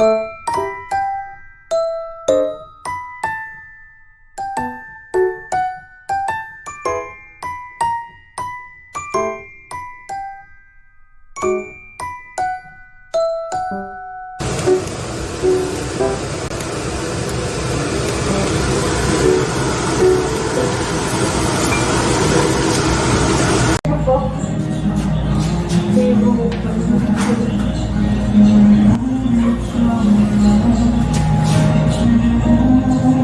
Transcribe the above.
you